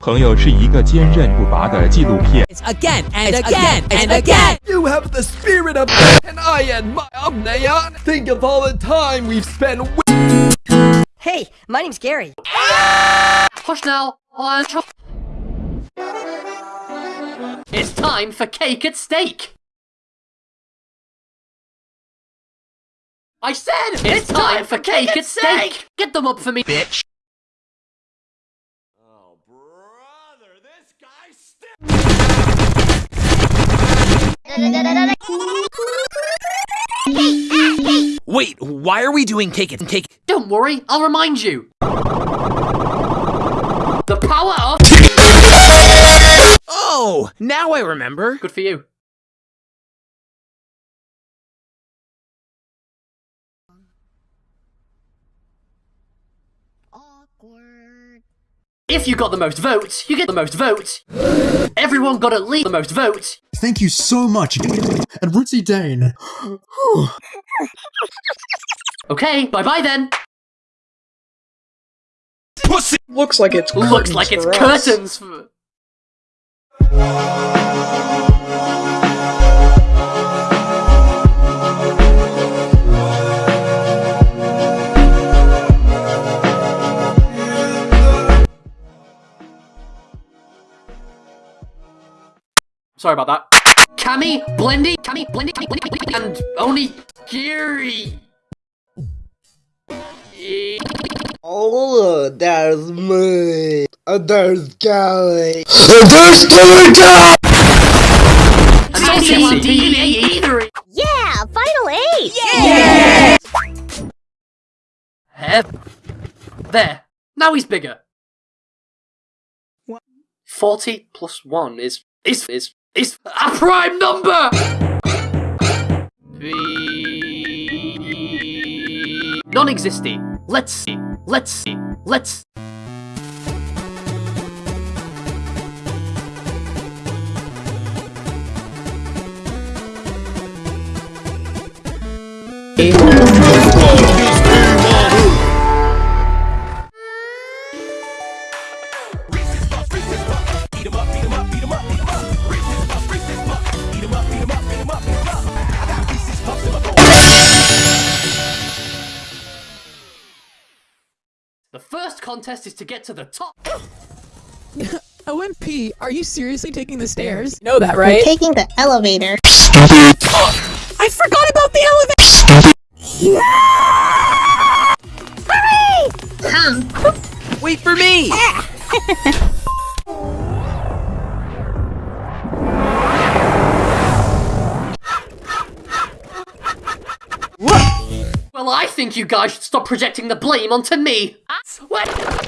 朋友是一个坚韧不拔的纪录片。 Again and again and again. You have the spirit of and I admire Neon. Think of all the time we've spent Hey, my name's Gary. Hush now. On tro- It's time for cake at stake. I said it's, time, for cake, at stake. Get them up for me, bitch. Wait, why are we doing cake and cake? Don't worry, I'll remind you. The power of Oh, now I remember. good for you. If you got the most votes, you get the most votes. Everyone got at least the most votes. Thank you so much. And Rootsy Dane. Okay, bye bye then. Pussy! Looks like it's Looks curtains like it's for us. curtains for. Sorry about that. Cammy, Blendy, Cammy, Blendy, Cammy, Blendy, Blendy, and only Gary. Oh, there's me. Uh, there's Gary. And only DNA either. Yeah, final eight. Hep. There. Now he's bigger. What? 40 plus 1 is is is is a prime number. Non-existing. Let's see. Let's see. Let's The first contest is to get to the top. OMP, are you seriously taking the stairs? Know that, right? Taking the elevator. I forgot about the elevator! Wait for me! Ah! Well, I think you guys should stop projecting the blame onto me. What?